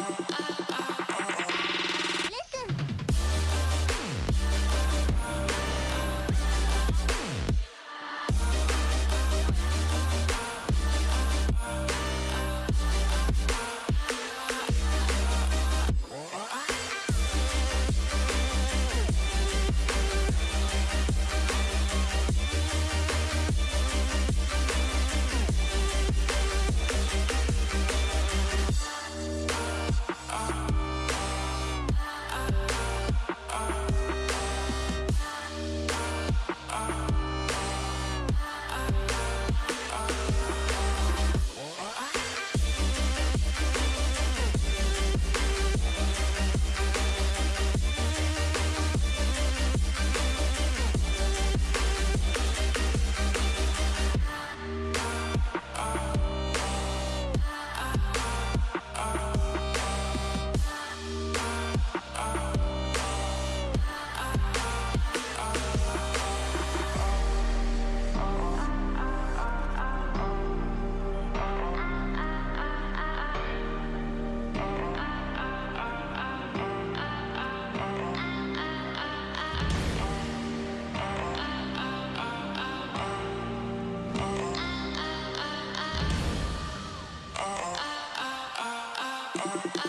I uh, Música ah,